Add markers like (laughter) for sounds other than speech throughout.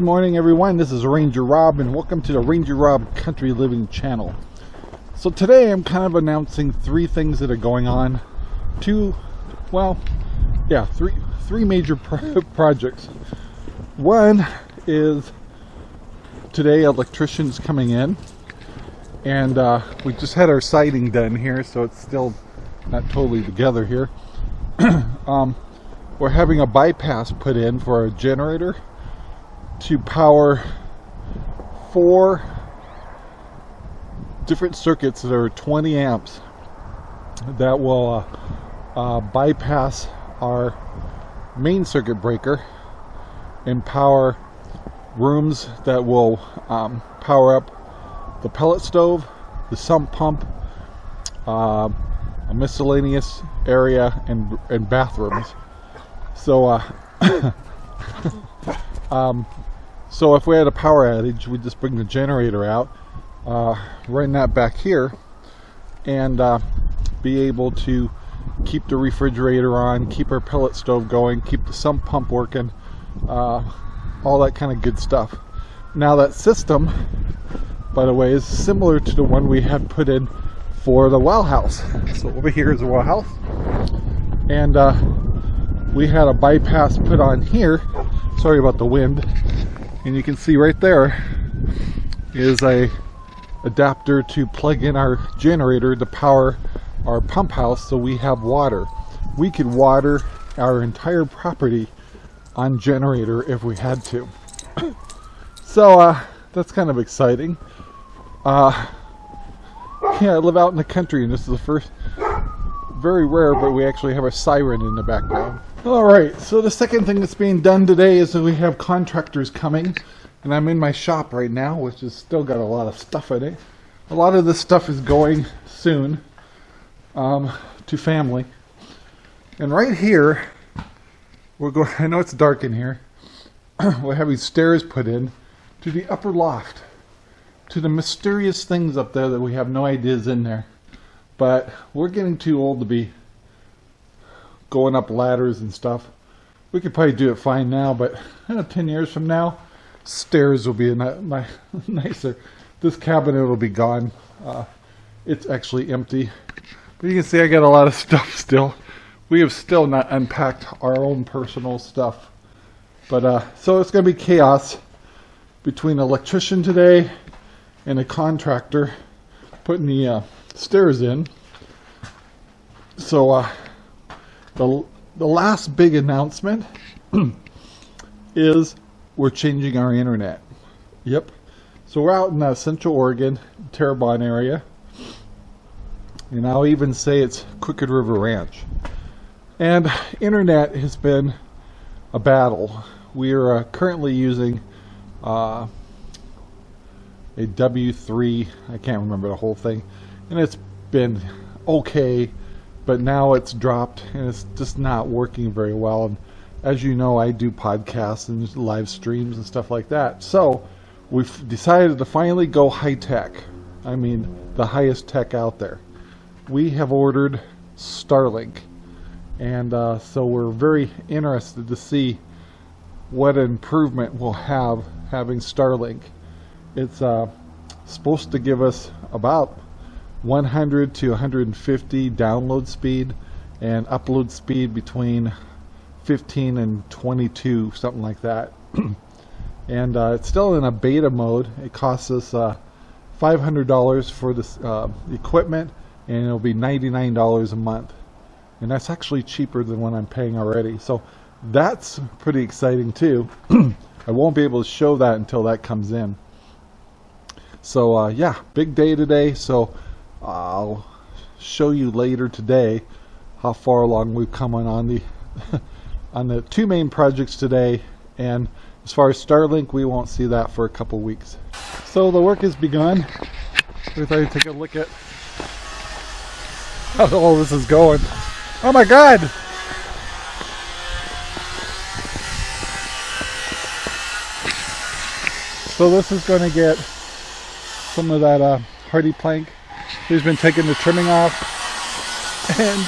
Good morning everyone, this is Ranger Rob and welcome to the Ranger Rob Country Living channel. So today I'm kind of announcing three things that are going on. Two, well, yeah, three, three major pro (laughs) projects. One is today electricians coming in and uh, we just had our siding done here so it's still not totally together here. (clears throat) um, we're having a bypass put in for a generator to power four different circuits that are 20 amps that will uh, uh, bypass our main circuit breaker and power rooms that will um, power up the pellet stove, the sump pump, uh, a miscellaneous area, and, and bathrooms. So, uh, (coughs) um, so if we had a power outage, we'd just bring the generator out, uh, run that back here, and uh, be able to keep the refrigerator on, keep our pellet stove going, keep the sump pump working, uh, all that kind of good stuff. Now that system, by the way, is similar to the one we had put in for the well house. So over here is the well house. And uh, we had a bypass put on here. Sorry about the wind and you can see right there is a adapter to plug in our generator to power our pump house so we have water. We could water our entire property on generator if we had to. (coughs) So uh, that's kind of exciting. Uh, yeah I live out in the country and this is the first very rare but we actually have a siren in the background Alright, so the second thing that's being done today is that we have contractors coming. And I'm in my shop right now, which has still got a lot of stuff in it. A lot of this stuff is going soon um, to family. And right here, we're going, I know it's dark in here, (clears throat) we're having stairs put in to the upper loft. To the mysterious things up there that we have no ideas in there. But we're getting too old to be going up ladders and stuff. We could probably do it fine now, but (laughs) uh, 10 years from now, stairs will be a (laughs) nicer. This cabinet will be gone. Uh, it's actually empty. But you can see I got a lot of (laughs) stuff still. We have still not unpacked our own personal stuff. But uh, so it's going to be chaos between an electrician today and a contractor putting the uh, stairs in. So uh, the, the last big announcement (clears throat) is we're changing our internet. Yep. So we're out in uh, Central Oregon, Terrebonne area. And I'll even say it's Crooked River Ranch. And internet has been a battle. We are uh, currently using uh, a W3, I can't remember the whole thing, and it's been okay but now it's dropped and it's just not working very well. And as you know, I do podcasts and live streams and stuff like that. So we've decided to finally go high tech. I mean, the highest tech out there. We have ordered Starlink. And uh, so we're very interested to see what improvement we'll have having Starlink. It's uh, supposed to give us about 100 to 150 download speed and upload speed between 15 and 22 something like that. (clears throat) And uh, it's still in a beta mode. It costs us uh, $500 for this uh, equipment and it'll be $99 a month. And that's actually cheaper than what I'm paying already. So that's pretty exciting too. (clears throat) I won't be able to show that until that comes in. So uh, yeah big day today. So I'll show you later today how far along we've come on, the (laughs) on the two main projects today and as far as Starlink we won't see that for a couple weeks. So the work has begun. We thought I'd take a look at (laughs) how all this is going. Oh my god! So this is going to get some of that uh, HardiePlank He's been taking the trimming off and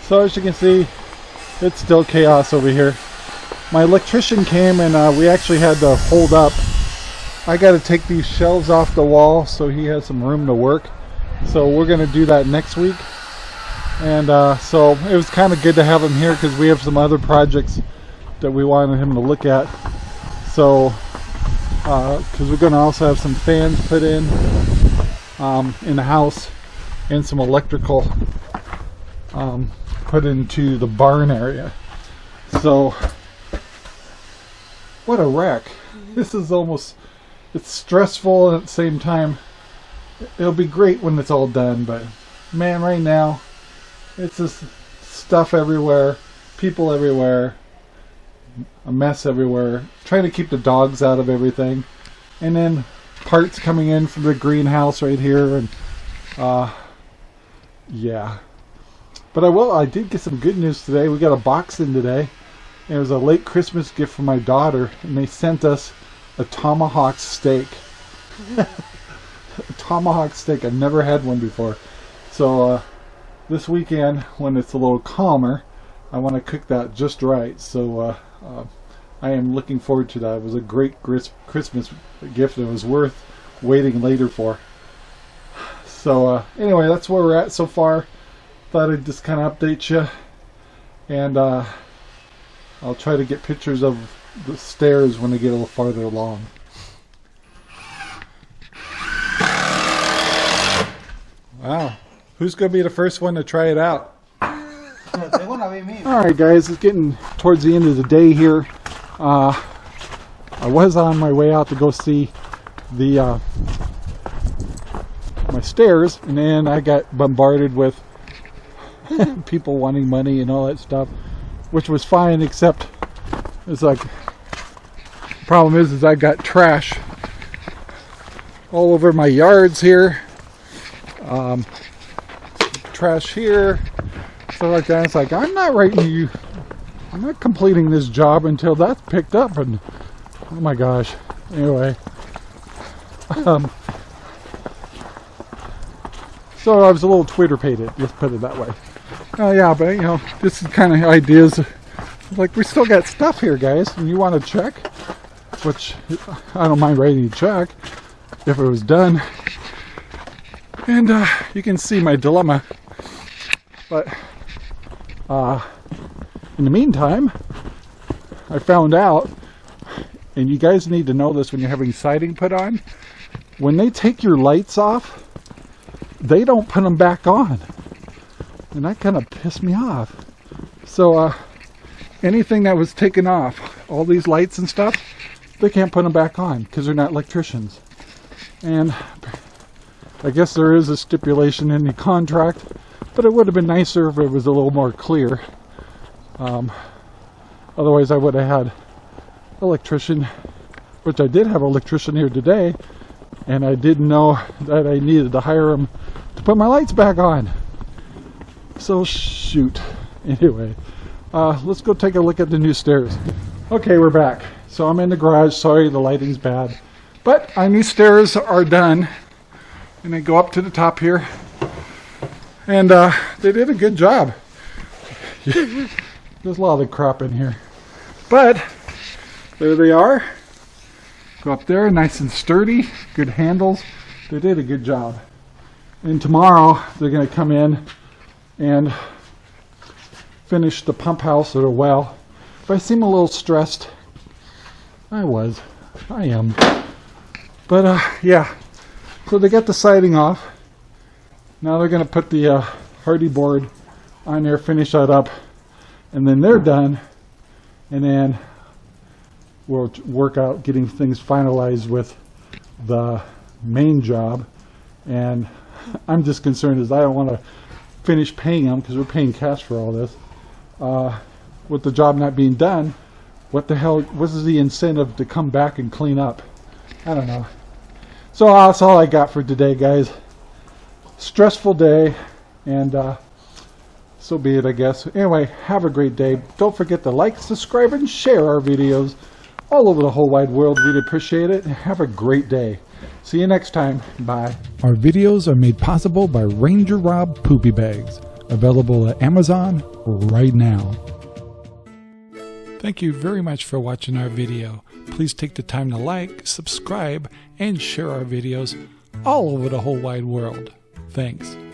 So as you can see, it's still chaos over here. My electrician came and uh, we actually had to hold up. I got to take these shelves off the wall so he has some room to work. So we're going to do that next week. And uh, so it was kind of good to have him here because we have some other projects that we wanted him to look at. So, because uh, we're going to also have some fans put in um, in the house and some electrical um, put into the barn area. So, what a wreck. This is almost, it's stressful and at the same time, it'll be great when it's all done, but man, right now, it's just stuff everywhere, people everywhere, a mess everywhere. Trying to keep the dogs out of everything. And then parts coming in from the greenhouse right here and uh yeah. But I will I did get some good news today. We got a box in today. It was a late Christmas gift from my daughter and they sent us a tomahawk steak. (laughs) (laughs) a tomahawk steak. I've never had one before. So uh this weekend when it's a little calmer I want to cook that just right. So uh, uh, I am looking forward to that. It was a great Christmas gift it was worth waiting later for. So uh, anyway that's where we're at so far. Thought I'd just kind of update you and uh, I'll try to get pictures of the stairs when they get a little farther along Who's going to be the first one to try it out? Alright guys, it's getting towards the end of the day here. Uh, I was on my way out to go see the uh, my stairs and then I got bombarded with (laughs) people wanting money and all that stuff which was fine except it's like the problem is is I got trash all over my yards here um, trash here, stuff like that. It's like, I'm not writing you, I'm not completing this job until that's picked up. And oh my gosh. Anyway. (laughs) Um, so I was a little Twitter pated, let's put it that way. Oh uh, yeah, but you know, this is kind of ideas. Like we still got stuff here, guys, and you want to check, which I don't mind writing a check if it was done. And uh, you can see my dilemma but uh, in the meantime, I found out, and you guys need to know this when you're having siding put on, when they take your lights off, they don't put them back on. And that kind of pissed me off. So uh, anything that was taken off, all these lights and stuff, they can't put them back on because they're not electricians. And I guess there is a stipulation in the contract but it would have been nicer if it was a little more clear. Um, otherwise I would have had electrician, which I did have electrician here today, and I didn't know that I needed to hire him to put my lights back on. So shoot. (laughs) Anyway, uh, let's go take a look at the new stairs. Okay, we're back. So I'm in the garage. Sorry, the lighting's bad. But our new stairs are done. And I go up to the top here and uh, they did a good job. (laughs) There's a lot of crap in here. But there they are. Go up there, nice and sturdy, good handles. They did a good job. And tomorrow they're going to come in and finish the pump house or the well. If I seem a little stressed, I was. I am. But uh, yeah, so they got the siding off. Now they're going to put the uh, Hardie board on there, finish that up, and then they're done. And then we'll work out getting things finalized with the main job. And (laughs) I'm just concerned is I don't want to finish paying them because we're paying cash for all this. Uh, with the job not being done, what the hell, what is the incentive to come back and clean up? I don't know. So that's all I got for today, guys stressful day, and uh, so be it, I guess. Anyway, have a great day. Don't forget to like, subscribe, and share our videos all over the whole wide world. We'd appreciate it. Have a great day. See you next time. Bye. Our videos are made possible by Ranger Rob Poopy Bags. available at Amazon right now. Thank you very much for watching our video. Please take the time to like, subscribe, and share our videos all over the whole wide world. Thanks.